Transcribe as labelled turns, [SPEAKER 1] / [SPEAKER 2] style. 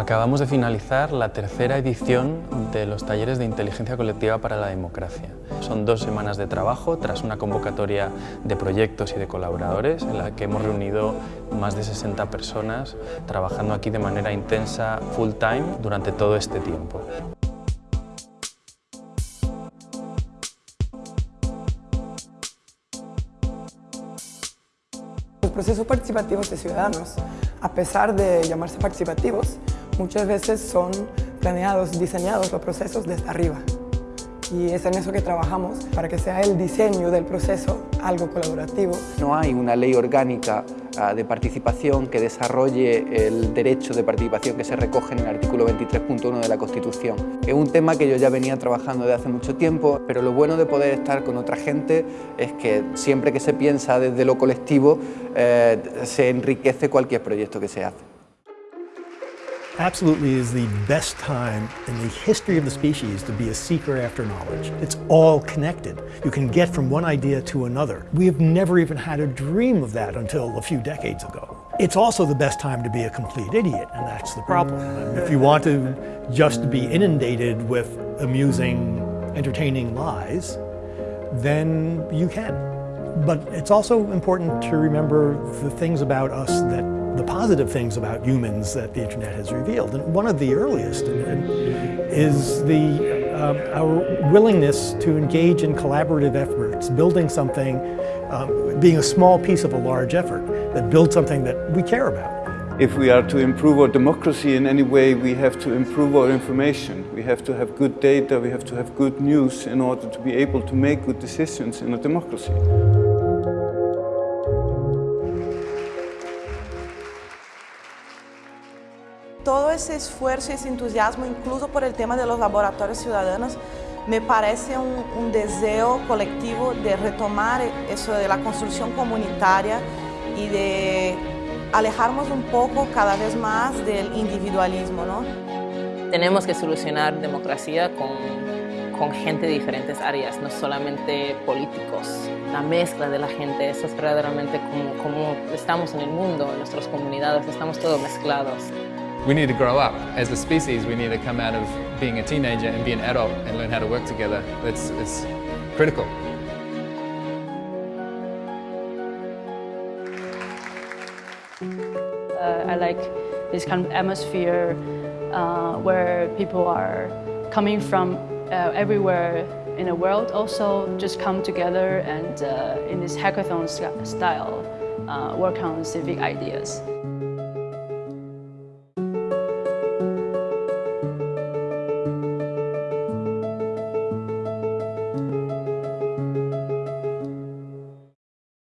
[SPEAKER 1] Acabamos de finalizar la tercera edición de los talleres de inteligencia colectiva para la democracia. Son dos semanas de trabajo tras una convocatoria de proyectos y de colaboradores en la que hemos reunido más de 60 personas trabajando aquí de manera intensa, full time, durante todo este tiempo.
[SPEAKER 2] Los procesos participativos de ciudadanos, a pesar de llamarse participativos, muchas veces son planeados, diseñados los procesos desde arriba. Y es en eso que trabajamos, para que sea el diseño del proceso algo colaborativo.
[SPEAKER 3] No hay una ley orgánica ah, de participación que desarrolle el derecho de participación que se recoge en el artículo 23.1 de la Constitución. Es un tema que yo ya venía trabajando desde hace mucho tiempo, pero lo bueno de poder estar con otra gente es que siempre que se piensa desde lo colectivo eh, se enriquece cualquier proyecto que se hace.
[SPEAKER 4] Absolutely is the best time in the history of the species to be a seeker after knowledge. It's all connected. You can get from one idea to another. We have never even had a dream of that until a few decades ago. It's also the best time to be a complete idiot, and that's the problem. If you want to just be inundated with amusing, entertaining lies, then you can. But it's also important to remember the things about us that the positive things about humans that the internet has revealed. And one of the earliest is the, uh, our willingness to engage in collaborative efforts, building something, um, being a small piece of a large effort that builds something that we care about.
[SPEAKER 5] If we are to improve our democracy in any way, we have to improve our information. We have to have good data, we have to have good news in order to be able to make good decisions in a democracy.
[SPEAKER 6] Todo ese esfuerzo y ese entusiasmo, incluso por el tema de los laboratorios ciudadanos, me parece un, un, deseo colectivo de retomar eso de la construcción comunitaria y de alejarnos un poco cada vez más del individualismo. ¿no?
[SPEAKER 7] Tenemos que solucionar democracia con, con gente de diferentes áreas, no solamente políticos. La mezcla de la gente, eso es verdaderamente como, como estamos en el mundo, en nuestras comunidades, estamos todos mezclados.
[SPEAKER 8] We need to grow up. As a species, we need to come out of being a teenager and be an adult and learn how to work together. It's, it's critical.
[SPEAKER 9] Uh, I like this kind of atmosphere uh, where people are coming from uh, everywhere in the world also just come together and uh, in this hackathon style uh, work on civic ideas.